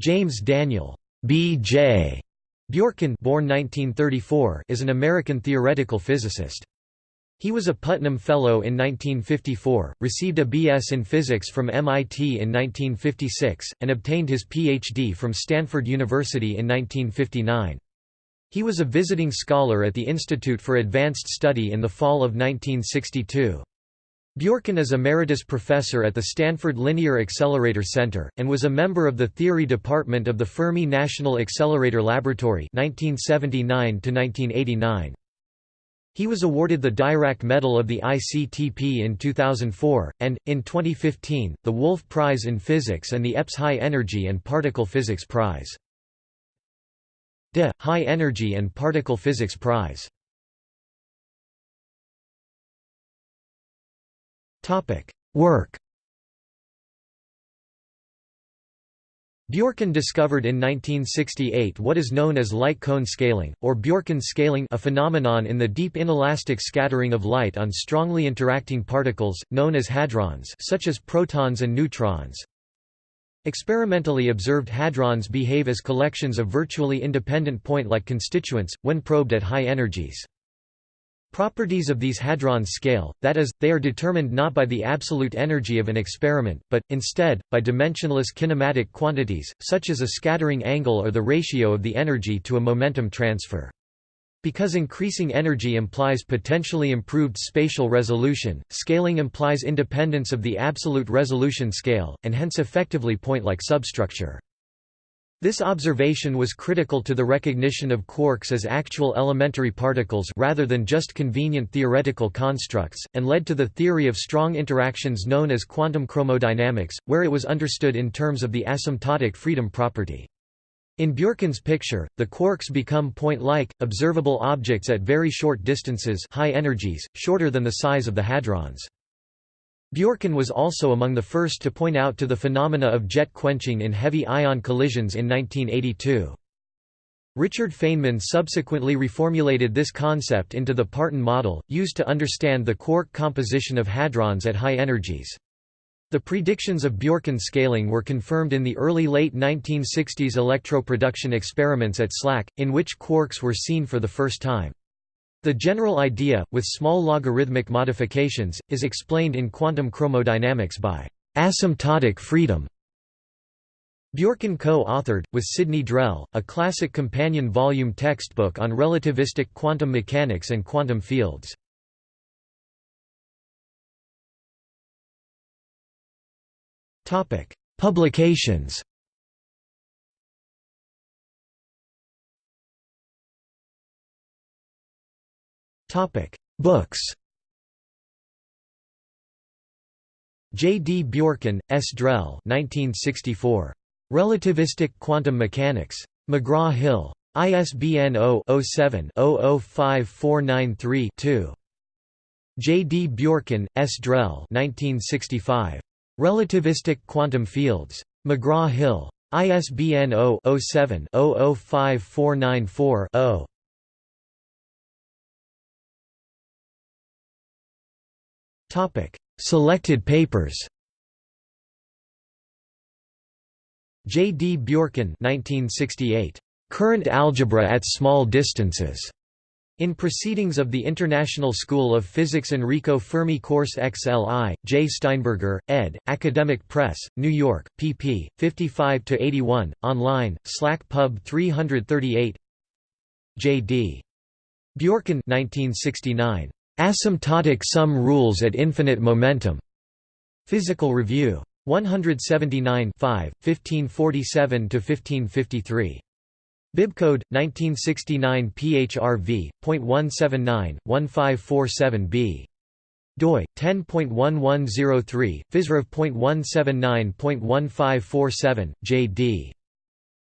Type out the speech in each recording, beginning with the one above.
James Daniel B.J. Bjorken born 1934 is an American theoretical physicist. He was a Putnam Fellow in 1954, received a B.S. in physics from MIT in 1956, and obtained his Ph.D. from Stanford University in 1959. He was a visiting scholar at the Institute for Advanced Study in the fall of 1962. Bjorken is Emeritus Professor at the Stanford Linear Accelerator Center, and was a member of the Theory Department of the Fermi National Accelerator Laboratory 1979 -1989. He was awarded the Dirac Medal of the ICTP in 2004, and, in 2015, the Wolf Prize in Physics and the EPS High Energy and Particle Physics Prize. DE High Energy and Particle Physics Prize. Work Bjorken discovered in 1968 what is known as light cone scaling, or Bjorken scaling a phenomenon in the deep inelastic scattering of light on strongly interacting particles, known as hadrons such as protons and neutrons. Experimentally observed hadrons behave as collections of virtually independent point-like constituents, when probed at high energies. Properties of these hadrons scale, that is, they are determined not by the absolute energy of an experiment, but, instead, by dimensionless kinematic quantities, such as a scattering angle or the ratio of the energy to a momentum transfer. Because increasing energy implies potentially improved spatial resolution, scaling implies independence of the absolute resolution scale, and hence effectively point-like substructure. This observation was critical to the recognition of quarks as actual elementary particles rather than just convenient theoretical constructs, and led to the theory of strong interactions known as quantum chromodynamics, where it was understood in terms of the asymptotic freedom property. In Bjorken's picture, the quarks become point-like, observable objects at very short distances high energies, shorter than the size of the hadrons. Bjorken was also among the first to point out to the phenomena of jet quenching in heavy ion collisions in 1982. Richard Feynman subsequently reformulated this concept into the Parton model, used to understand the quark composition of hadrons at high energies. The predictions of Bjorken scaling were confirmed in the early-late 1960s electroproduction experiments at SLAC, in which quarks were seen for the first time. The general idea, with small logarithmic modifications, is explained in quantum chromodynamics by asymptotic freedom. Bjorken co-authored, with Sidney Drell, a classic companion volume textbook on relativistic quantum mechanics and quantum fields. Publications. Books. J. D. Bjorken, S. Drell 1964. Relativistic Quantum Mechanics. McGraw-Hill. ISBN 0-07-005493-2. J. D. Bjorken, S. Drell 1965. Relativistic quantum fields. McGraw-Hill. ISBN 0-07-005494-0. Selected papers J. D. Bjorken 1968. Current algebra at small distances. In Proceedings of the International School of Physics Enrico Fermi Course XLI, J. Steinberger, ed., Academic Press, New York, pp. 55–81, online, SLAC Pub 338 J. D. Bjorken 1969. Asymptotic Sum Rules at Infinite Momentum. Physical Review. 179 1547–1553. Bibcode 1969 PHRV.179 1547B doi 10.1103 physrev.179.1547 JD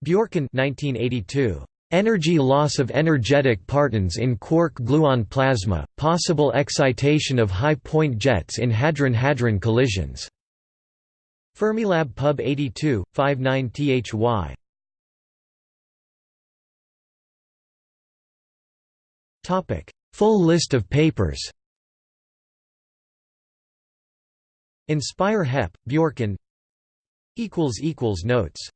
Bjorken 1982 Energy loss of energetic partons in quark-gluon plasma, possible excitation of high-point jets in hadron-hadron collisions. Fermilab Pub 82, 59 THY Topic: Full list of papers. Inspire Hep, Bjorken. Equals equals notes.